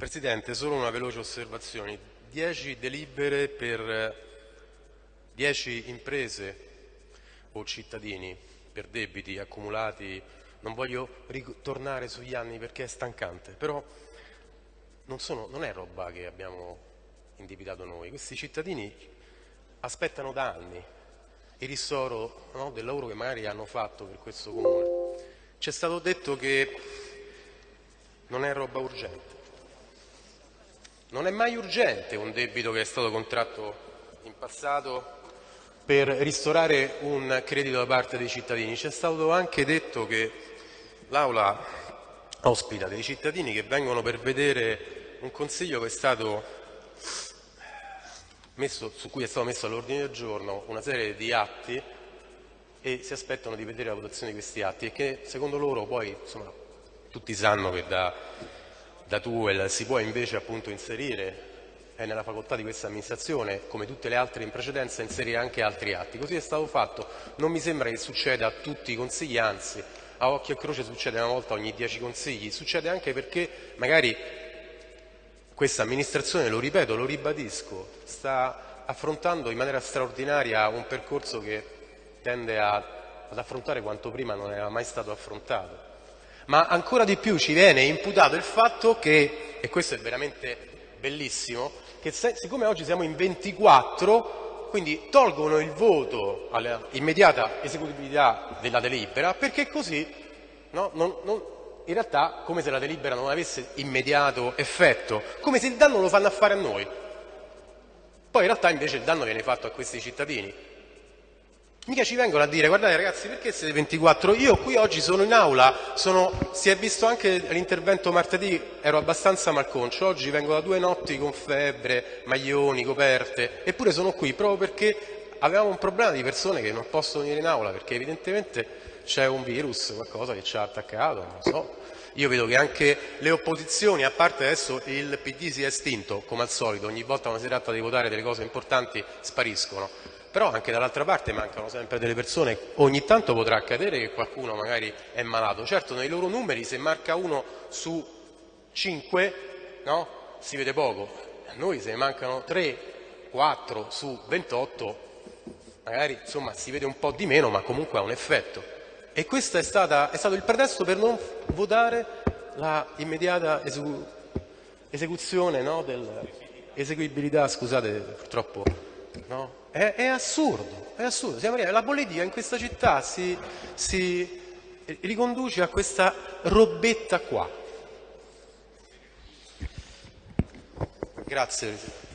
Presidente, solo una veloce osservazione. 10 delibere per 10 imprese o cittadini per debiti accumulati. Non voglio ritornare sugli anni perché è stancante, però non, sono, non è roba che abbiamo indebitato noi. Questi cittadini aspettano da anni il ristoro no, del lavoro che magari hanno fatto per questo comune. Ci è stato detto che non è roba urgente. Non è mai urgente un debito che è stato contratto in passato per ristorare un credito da parte dei cittadini. Ci è stato anche detto che l'Aula ospita dei cittadini che vengono per vedere un consiglio messo, su cui è stato messo all'ordine del giorno una serie di atti e si aspettano di vedere la votazione di questi atti e che secondo loro poi insomma, tutti sanno che da da TUEL si può invece appunto inserire è nella facoltà di questa amministrazione, come tutte le altre in precedenza, inserire anche altri atti. Così è stato fatto, non mi sembra che succeda a tutti i consigli, anzi a occhio e croce succede una volta ogni dieci consigli, succede anche perché magari questa amministrazione, lo ripeto, lo ribadisco, sta affrontando in maniera straordinaria un percorso che tende a, ad affrontare quanto prima non era mai stato affrontato ma ancora di più ci viene imputato il fatto che, e questo è veramente bellissimo, che se, siccome oggi siamo in 24, quindi tolgono il voto all'immediata esecutività della delibera, perché così no, non, non, in realtà come se la delibera non avesse immediato effetto, come se il danno lo fanno a fare a noi. Poi in realtà invece il danno viene fatto a questi cittadini, Mica ci vengono a dire, guardate ragazzi, perché siete 24? Io qui oggi sono in aula, sono, si è visto anche l'intervento martedì, ero abbastanza malconcio, oggi vengo da due notti con febbre, maglioni, coperte, eppure sono qui proprio perché avevamo un problema di persone che non possono venire in aula, perché evidentemente c'è un virus, qualcosa che ci ha attaccato, non so. Io vedo che anche le opposizioni, a parte adesso il PD si è estinto, come al solito, ogni volta quando si tratta di votare delle cose importanti spariscono però anche dall'altra parte mancano sempre delle persone, ogni tanto potrà accadere che qualcuno magari è malato, certo nei loro numeri se marca uno su 5 no? si vede poco, a noi se ne mancano 3, 4 su 28 magari insomma, si vede un po' di meno ma comunque ha un effetto e questo è, stata, è stato il pretesto per non votare la immediata esecu esecuzione no? dell'eseguibilità, scusate purtroppo no? È, è assurdo, è assurdo. La politica in questa città si, si riconduce a questa robetta qua. Grazie.